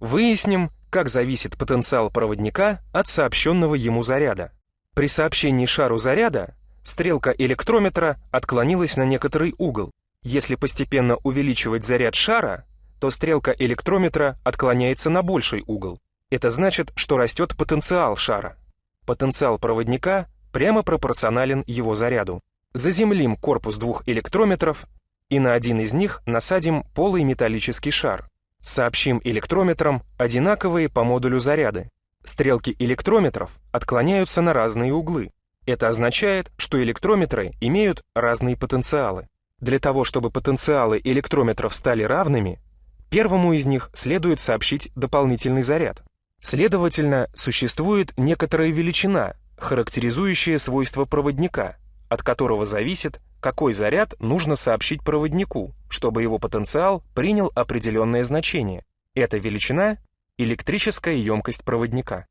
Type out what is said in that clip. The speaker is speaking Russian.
Выясним, как зависит потенциал проводника от сообщенного ему заряда. При сообщении шару заряда стрелка электрометра отклонилась на некоторый угол. Если постепенно увеличивать заряд шара, то стрелка электрометра отклоняется на больший угол. Это значит, что растет потенциал шара. Потенциал проводника прямо пропорционален его заряду. Заземлим корпус двух электрометров и на один из них насадим полый металлический шар. Сообщим электрометрам одинаковые по модулю заряды. Стрелки электрометров отклоняются на разные углы. Это означает, что электрометры имеют разные потенциалы. Для того, чтобы потенциалы электрометров стали равными, первому из них следует сообщить дополнительный заряд. Следовательно, существует некоторая величина, характеризующая свойства проводника, от которого зависит, какой заряд нужно сообщить проводнику, чтобы его потенциал принял определенное значение. Эта величина — электрическая емкость проводника.